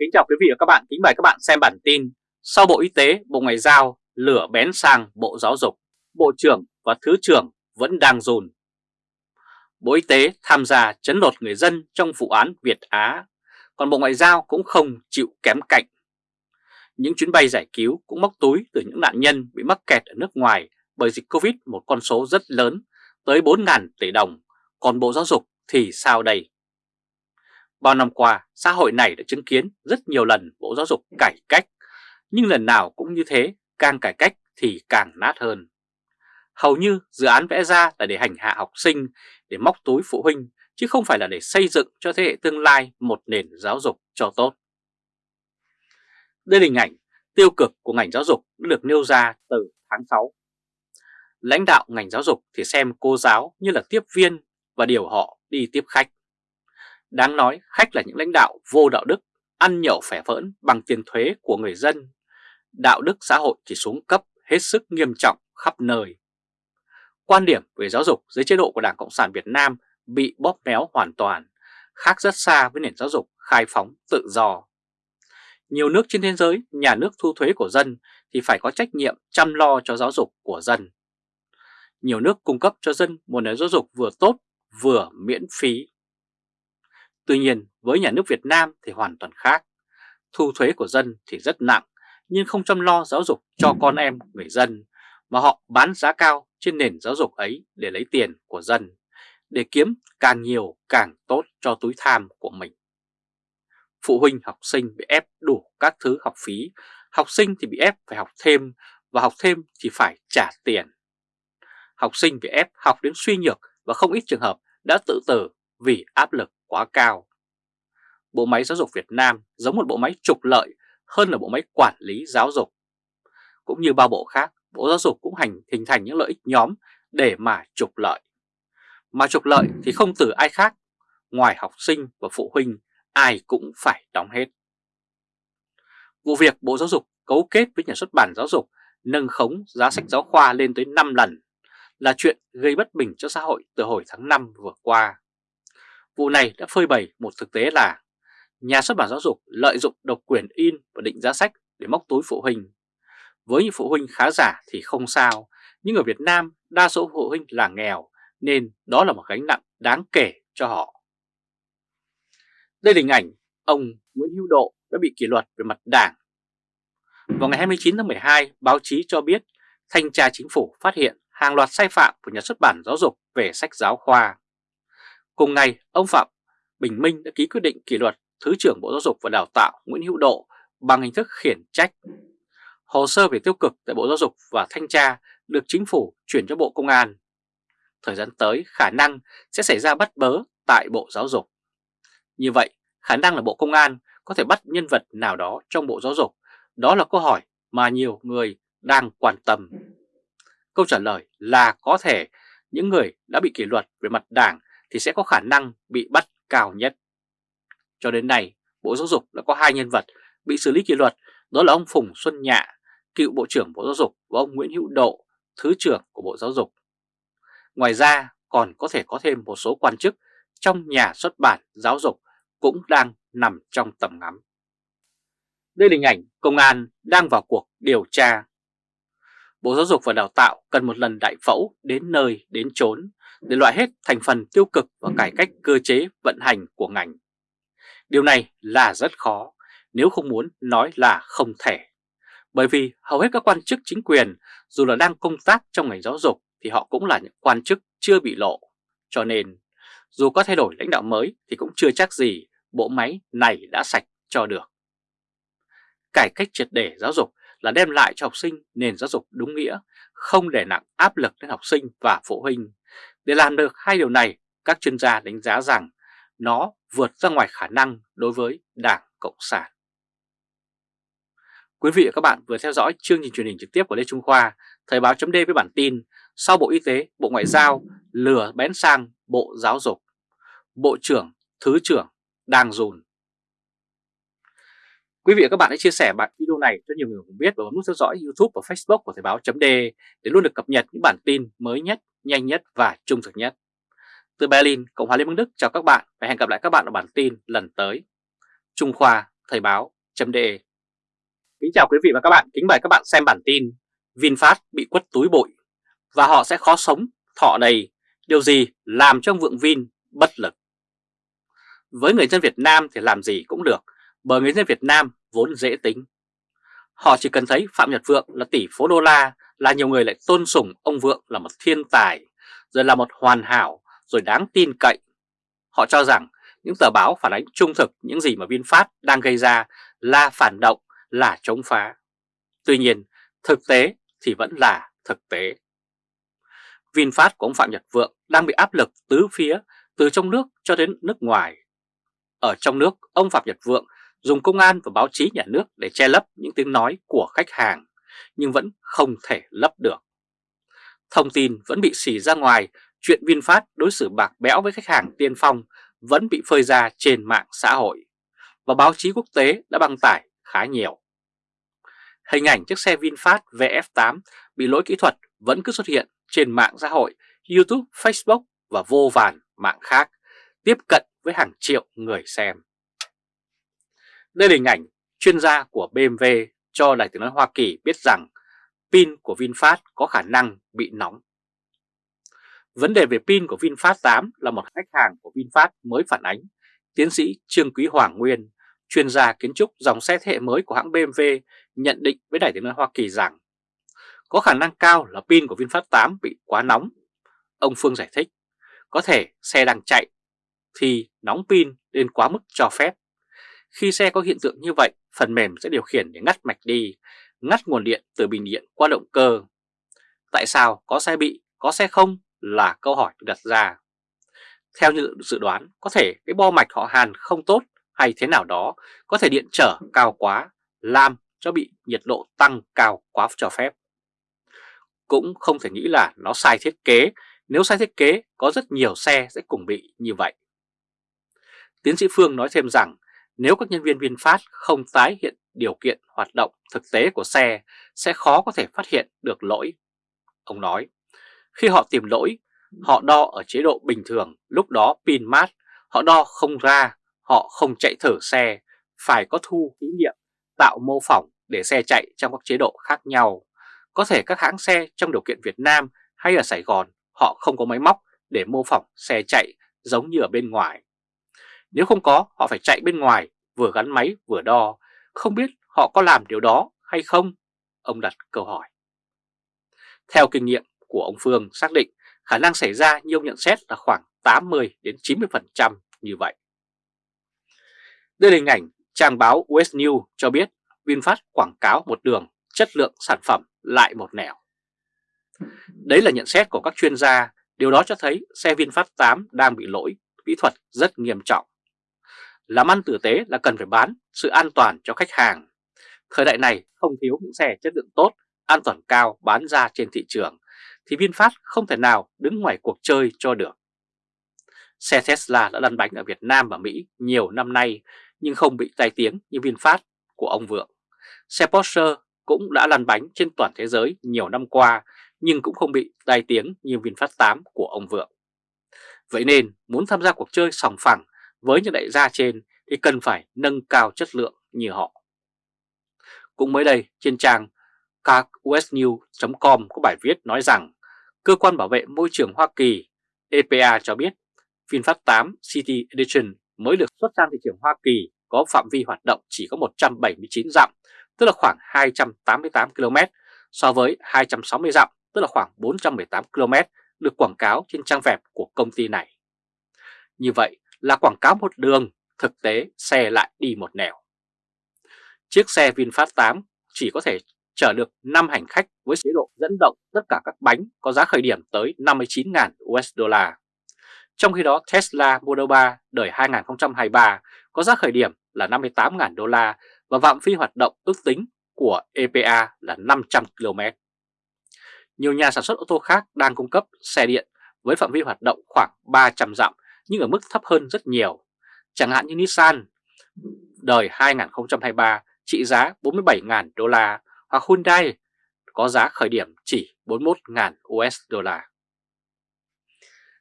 Kính chào quý vị và các bạn, kính mời các bạn xem bản tin Sau Bộ Y tế, Bộ Ngoại giao lửa bén sang Bộ Giáo dục, Bộ trưởng và Thứ trưởng vẫn đang dồn. Bộ Y tế tham gia chấn lột người dân trong vụ án Việt Á, còn Bộ Ngoại giao cũng không chịu kém cạnh. Những chuyến bay giải cứu cũng móc túi từ những nạn nhân bị mắc kẹt ở nước ngoài bởi dịch Covid một con số rất lớn, tới 4.000 tỷ đồng, còn Bộ Giáo dục thì sao đây? Bao năm qua, xã hội này đã chứng kiến rất nhiều lần Bộ Giáo dục cải cách, nhưng lần nào cũng như thế, càng cải cách thì càng nát hơn. Hầu như dự án vẽ ra là để hành hạ học sinh, để móc túi phụ huynh, chứ không phải là để xây dựng cho thế hệ tương lai một nền giáo dục cho tốt. Đây là hình ảnh tiêu cực của ngành giáo dục được nêu ra từ tháng 6. Lãnh đạo ngành giáo dục thì xem cô giáo như là tiếp viên và điều họ đi tiếp khách. Đáng nói khách là những lãnh đạo vô đạo đức, ăn nhậu phẻ vỡn bằng tiền thuế của người dân. Đạo đức xã hội chỉ xuống cấp hết sức nghiêm trọng khắp nơi. Quan điểm về giáo dục dưới chế độ của Đảng Cộng sản Việt Nam bị bóp méo hoàn toàn, khác rất xa với nền giáo dục khai phóng tự do. Nhiều nước trên thế giới, nhà nước thu thuế của dân thì phải có trách nhiệm chăm lo cho giáo dục của dân. Nhiều nước cung cấp cho dân một nền giáo dục vừa tốt vừa miễn phí. Tuy nhiên với nhà nước Việt Nam thì hoàn toàn khác. Thu thuế của dân thì rất nặng nhưng không chăm lo giáo dục cho con em người dân mà họ bán giá cao trên nền giáo dục ấy để lấy tiền của dân, để kiếm càng nhiều càng tốt cho túi tham của mình. Phụ huynh học sinh bị ép đủ các thứ học phí, học sinh thì bị ép phải học thêm và học thêm thì phải trả tiền. Học sinh bị ép học đến suy nhược và không ít trường hợp đã tự tử vì áp lực quá cao. Bộ máy giáo dục Việt Nam giống một bộ máy trục lợi hơn là bộ máy quản lý giáo dục. Cũng như bao bộ khác, Bộ Giáo dục cũng hành hình thành những lợi ích nhóm để mà trục lợi. Mà trục lợi thì không từ ai khác, ngoài học sinh và phụ huynh, ai cũng phải đóng hết. Vụ việc Bộ Giáo dục cấu kết với nhà xuất bản giáo dục nâng khống giá sách giáo khoa lên tới 5 lần là chuyện gây bất bình cho xã hội từ hồi tháng 5 vừa qua. Vụ này đã phơi bày một thực tế là nhà xuất bản giáo dục lợi dụng độc quyền in và định giá sách để móc túi phụ huynh. Với những phụ huynh khá giả thì không sao, nhưng ở Việt Nam đa số phụ huynh là nghèo nên đó là một gánh nặng đáng kể cho họ. Đây là hình ảnh ông Nguyễn Hữu Độ đã bị kỷ luật về mặt đảng. Vào ngày 29 tháng 12, báo chí cho biết thanh tra chính phủ phát hiện hàng loạt sai phạm của nhà xuất bản giáo dục về sách giáo khoa. Cùng ngày, ông Phạm Bình Minh đã ký quyết định kỷ luật Thứ trưởng Bộ Giáo dục và Đào tạo Nguyễn Hữu Độ bằng hình thức khiển trách. Hồ sơ về tiêu cực tại Bộ Giáo dục và Thanh tra được chính phủ chuyển cho Bộ Công an. Thời gian tới khả năng sẽ xảy ra bắt bớ tại Bộ Giáo dục. Như vậy, khả năng là Bộ Công an có thể bắt nhân vật nào đó trong Bộ Giáo dục? Đó là câu hỏi mà nhiều người đang quan tâm. Câu trả lời là có thể những người đã bị kỷ luật về mặt đảng thì sẽ có khả năng bị bắt cao nhất. Cho đến nay, Bộ Giáo dục đã có hai nhân vật bị xử lý kỷ luật, đó là ông Phùng Xuân Nhạ, cựu Bộ trưởng Bộ Giáo dục và ông Nguyễn Hữu Độ, Thứ trưởng của Bộ Giáo dục. Ngoài ra, còn có thể có thêm một số quan chức trong nhà xuất bản giáo dục cũng đang nằm trong tầm ngắm. Đây là hình ảnh công an đang vào cuộc điều tra. Bộ Giáo dục và Đào tạo cần một lần đại phẫu đến nơi đến chốn để loại hết thành phần tiêu cực và cải cách cơ chế vận hành của ngành. Điều này là rất khó, nếu không muốn nói là không thể. Bởi vì hầu hết các quan chức chính quyền, dù là đang công tác trong ngành giáo dục, thì họ cũng là những quan chức chưa bị lộ. Cho nên, dù có thay đổi lãnh đạo mới thì cũng chưa chắc gì bộ máy này đã sạch cho được. Cải cách triệt để giáo dục là đem lại cho học sinh nền giáo dục đúng nghĩa, không để nặng áp lực lên học sinh và phụ huynh. Để làm được hai điều này, các chuyên gia đánh giá rằng nó vượt ra ngoài khả năng đối với Đảng Cộng sản. Quý vị và các bạn vừa theo dõi chương trình truyền hình trực tiếp của Lê Trung Khoa, Thời báo chấm với bản tin sau Bộ Y tế, Bộ Ngoại giao lừa bén sang Bộ Giáo dục, Bộ trưởng, Thứ trưởng đang dùn. Quý vị và các bạn hãy chia sẻ bản video này cho nhiều người cùng biết và bấm nút theo dõi YouTube và Facebook của Thời báo chấm để luôn được cập nhật những bản tin mới nhất, nhanh nhất và trung thực nhất. Từ Berlin, Cộng hòa Liên bang Đức chào các bạn và hẹn gặp lại các bạn ở bản tin lần tới. Trung Khoa Thời báo.de Kính chào quý vị và các bạn, kính mời các bạn xem bản tin VinFast bị quất túi bụi và họ sẽ khó sống thọ đầy, điều gì làm cho ông Vượng Vin bất lực. Với người dân Việt Nam thì làm gì cũng được, bởi người dân Việt Nam vốn dễ tính. Họ chỉ cần thấy Phạm Nhật Vượng là tỷ phú đô la là nhiều người lại tôn sùng ông Vượng là một thiên tài, rồi là một hoàn hảo, rồi đáng tin cậy. Họ cho rằng những tờ báo phản ánh trung thực những gì mà VinFast đang gây ra là phản động, là chống phá. Tuy nhiên, thực tế thì vẫn là thực tế. VinFast của ông Phạm Nhật Vượng đang bị áp lực tứ phía từ trong nước cho đến nước ngoài. Ở trong nước, ông Phạm Nhật Vượng dùng công an và báo chí nhà nước để che lấp những tiếng nói của khách hàng, nhưng vẫn không thể lấp được. Thông tin vẫn bị xì ra ngoài, chuyện VinFast đối xử bạc bẽo với khách hàng tiên phong vẫn bị phơi ra trên mạng xã hội, và báo chí quốc tế đã đăng tải khá nhiều. Hình ảnh chiếc xe VinFast VF8 bị lỗi kỹ thuật vẫn cứ xuất hiện trên mạng xã hội, YouTube, Facebook và vô vàn mạng khác, tiếp cận với hàng triệu người xem. Đây là hình ảnh chuyên gia của BMW cho Đài tiếng nói Hoa Kỳ biết rằng pin của VinFast có khả năng bị nóng. Vấn đề về pin của VinFast 8 là một khách hàng của VinFast mới phản ánh. Tiến sĩ Trương Quý Hoàng Nguyên, chuyên gia kiến trúc dòng xe thế hệ mới của hãng BMW nhận định với Đài tiếng nói Hoa Kỳ rằng có khả năng cao là pin của VinFast 8 bị quá nóng. Ông Phương giải thích, có thể xe đang chạy thì nóng pin lên quá mức cho phép. Khi xe có hiện tượng như vậy, phần mềm sẽ điều khiển để ngắt mạch đi, ngắt nguồn điện từ bình điện qua động cơ. Tại sao có xe bị, có xe không là câu hỏi được đặt ra. Theo như dự đoán, có thể cái bo mạch họ hàn không tốt hay thế nào đó, có thể điện trở cao quá, làm cho bị nhiệt độ tăng cao quá cho phép. Cũng không thể nghĩ là nó sai thiết kế, nếu sai thiết kế có rất nhiều xe sẽ cùng bị như vậy. Tiến sĩ Phương nói thêm rằng nếu các nhân viên VinFast không tái hiện điều kiện hoạt động thực tế của xe sẽ khó có thể phát hiện được lỗi. Ông nói, khi họ tìm lỗi, họ đo ở chế độ bình thường, lúc đó pin mát, họ đo không ra, họ không chạy thử xe, phải có thu thí nghiệm, tạo mô phỏng để xe chạy trong các chế độ khác nhau. Có thể các hãng xe trong điều kiện Việt Nam hay ở Sài Gòn họ không có máy móc để mô phỏng xe chạy giống như ở bên ngoài. Nếu không có, họ phải chạy bên ngoài, vừa gắn máy vừa đo. Không biết họ có làm điều đó hay không? Ông đặt câu hỏi. Theo kinh nghiệm của ông Phương xác định khả năng xảy ra như ông nhận xét là khoảng 80 đến 90% như vậy. Đây là hình ảnh trang báo West News cho biết VinFast quảng cáo một đường chất lượng sản phẩm lại một nẻo. Đấy là nhận xét của các chuyên gia, điều đó cho thấy xe VinFast 8 đang bị lỗi kỹ thuật rất nghiêm trọng. Làm ăn tử tế là cần phải bán sự an toàn cho khách hàng. Thời đại này không thiếu những xe chất lượng tốt, an toàn cao bán ra trên thị trường, thì VinFast không thể nào đứng ngoài cuộc chơi cho được. Xe Tesla đã lăn bánh ở Việt Nam và Mỹ nhiều năm nay nhưng không bị tai tiếng như VinFast của ông Vượng. Xe Porsche cũng đã lăn bánh trên toàn thế giới nhiều năm qua nhưng cũng không bị tai tiếng như VinFast 8 của ông Vượng. Vậy nên muốn tham gia cuộc chơi sòng phẳng với những đại gia trên thì cần phải nâng cao chất lượng như họ. Cũng mới đây trên trang carwestnews.com có bài viết nói rằng Cơ quan bảo vệ môi trường Hoa Kỳ EPA cho biết VinFast 8 City Edition mới được xuất sang thị trường Hoa Kỳ có phạm vi hoạt động chỉ có 179 dặm, tức là khoảng 288 km, so với 260 dặm, tức là khoảng 418 km được quảng cáo trên trang web của công ty này. Như vậy là quảng cáo một đường, thực tế xe lại đi một nẻo. Chiếc xe VinFast 8 chỉ có thể chở được 5 hành khách với chế độ dẫn động tất cả các bánh có giá khởi điểm tới 59.000 USD. Trong khi đó Tesla Model 3 đời 2023 có giá khởi điểm là 58.000 đô la và phạm vi hoạt động ước tính của EPA là 500 km. Nhiều nhà sản xuất ô tô khác đang cung cấp xe điện với phạm vi hoạt động khoảng 300 dặm nhưng ở mức thấp hơn rất nhiều. Chẳng hạn như Nissan, đời 2023 trị giá 47.000 đô la, hoặc Hyundai, có giá khởi điểm chỉ 41.000 USD.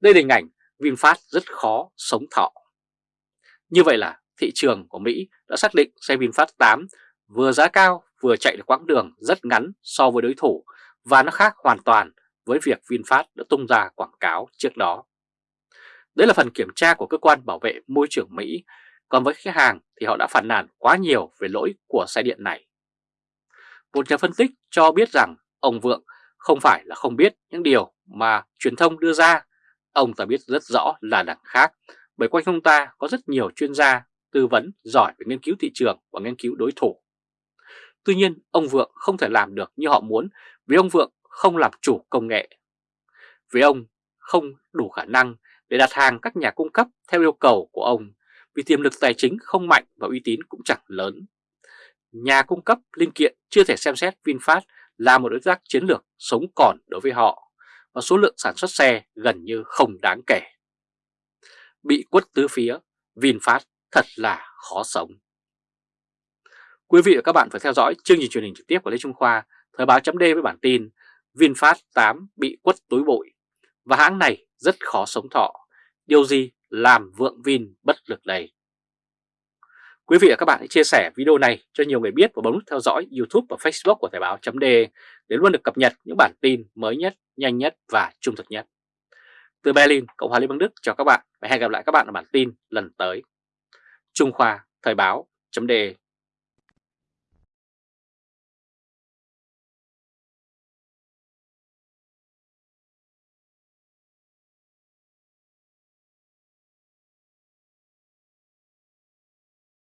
Đây là hình ảnh VinFast rất khó sống thọ. Như vậy là thị trường của Mỹ đã xác định xe VinFast 8 vừa giá cao vừa chạy được quãng đường rất ngắn so với đối thủ và nó khác hoàn toàn với việc VinFast đã tung ra quảng cáo trước đó. Đấy là phần kiểm tra của cơ quan bảo vệ môi trường Mỹ, còn với khách hàng thì họ đã phản nàn quá nhiều về lỗi của xe điện này. Một nhà phân tích cho biết rằng ông Vượng không phải là không biết những điều mà truyền thông đưa ra, ông ta biết rất rõ là đằng khác, bởi quanh ông ta có rất nhiều chuyên gia tư vấn giỏi về nghiên cứu thị trường và nghiên cứu đối thủ. Tuy nhiên, ông Vượng không thể làm được như họ muốn vì ông Vượng không làm chủ công nghệ. Vì ông không đủ khả năng để đặt hàng các nhà cung cấp theo yêu cầu của ông vì tiềm lực tài chính không mạnh và uy tín cũng chẳng lớn. Nhà cung cấp linh kiện chưa thể xem xét VinFast là một đối tác chiến lược sống còn đối với họ và số lượng sản xuất xe gần như không đáng kể. Bị quất tứ phía, VinFast thật là khó sống. Quý vị và các bạn phải theo dõi chương trình truyền hình trực tiếp của Lê Trung Khoa, Thời báo chấm với bản tin VinFast 8 bị quất túi bụi và hãng này rất khó sống thọ. Điều gì làm vượng Vin bất lực đây? Quý vị và các bạn hãy chia sẻ video này cho nhiều người biết và bấm nút theo dõi YouTube và Facebook của Thời báo .de để luôn được cập nhật những bản tin mới nhất, nhanh nhất và trung thực nhất. Từ Berlin, Cộng hòa Liên bang Đức chào các bạn và hẹn gặp lại các bạn ở bản tin lần tới. Trung Khoa Thời báo .de